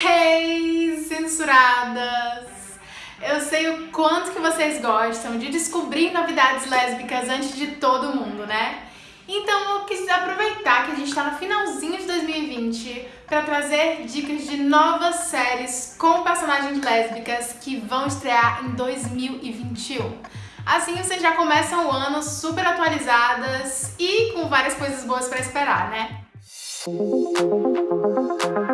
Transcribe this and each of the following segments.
Hey, censuradas! Eu sei o quanto que vocês gostam de descobrir novidades lésbicas antes de todo mundo, né? Então eu quis aproveitar que a gente está no finalzinho de 2020 para trazer dicas de novas séries com personagens lésbicas que vão estrear em 2021. Assim vocês já começam o ano super atualizadas e com várias coisas boas para esperar, né? A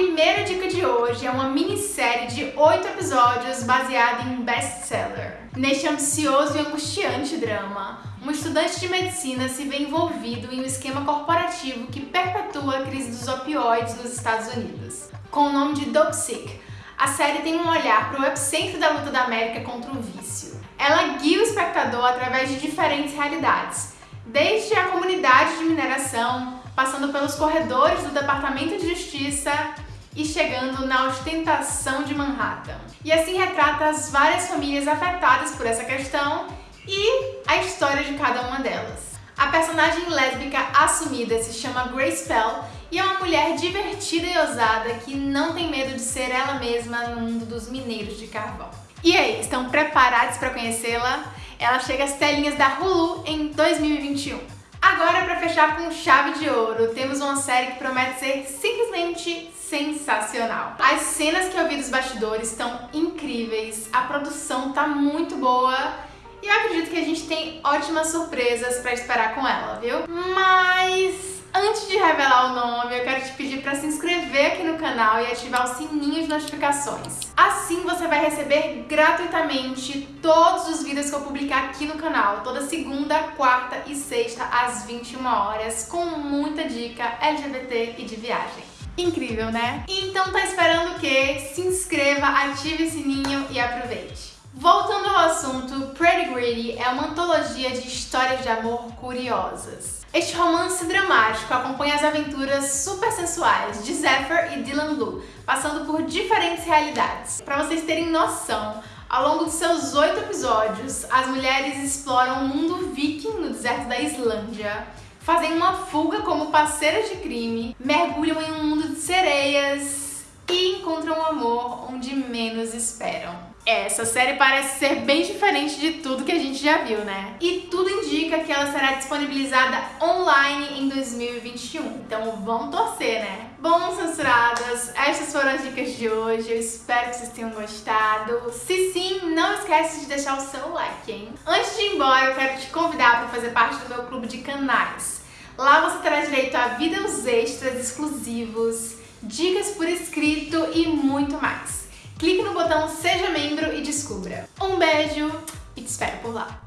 primeira dica de hoje é uma minissérie de oito episódios baseada em um best-seller. Neste ansioso e angustiante drama, um estudante de medicina se vê envolvido em um esquema corporativo que perpetua a crise dos opioides nos Estados Unidos. Com o nome de Dope Sick, a série tem um olhar para o epicentro da luta da América contra o vício. Ela guia o espectador através de diferentes realidades, desde a comunidade de mineração, passando pelos corredores do Departamento de Justiça e chegando na ostentação de Manhattan. E assim retrata as várias famílias afetadas por essa questão e a história de cada uma delas. A personagem lésbica assumida se chama Grace Pell e é uma mulher divertida e ousada que não tem medo de ser ela mesma no mundo dos mineiros de carvão. E aí, estão preparados para conhecê-la? Ela chega às telinhas da Hulu em 2021. Agora, para fechar com chave de ouro, temos uma série que promete ser simplesmente sensacional. As cenas que eu vi dos bastidores estão incríveis, a produção tá muito boa e eu acredito que a gente tem ótimas surpresas para esperar com ela, viu? Mas Antes de revelar o nome, eu quero te pedir para se inscrever aqui no canal e ativar o sininho de notificações. Assim você vai receber gratuitamente todos os vídeos que eu publicar aqui no canal, toda segunda, quarta e sexta às 21 horas, com muita dica LGBT e de viagem. Incrível, né? Então tá esperando o quê? Se inscreva, ative o sininho e aproveite. Voltando ao assunto, Pretty Greedy é uma antologia de histórias de amor curiosas. Este romance dramático acompanha as aventuras super sensuais de Zephyr e Dylan Blue, passando por diferentes realidades. Para vocês terem noção, ao longo de seus oito episódios, as mulheres exploram o mundo viking no deserto da Islândia, fazem uma fuga como parceiras de crime, mergulham em um mundo de sereias e encontram o amor onde menos esperam. Essa série parece ser bem diferente de tudo que a gente já viu, né? E tudo indica que ela será disponibilizada online em 2021, então vamos torcer, né? Bom, censuradas, essas foram as dicas de hoje, eu espero que vocês tenham gostado. Se sim, não esquece de deixar o seu like, hein? Antes de ir embora, eu quero te convidar para fazer parte do meu clube de canais. Lá você terá direito a vídeos extras exclusivos, dicas por escrito e muito mais clique no botão Seja Membro e descubra. Um beijo e te espero por lá!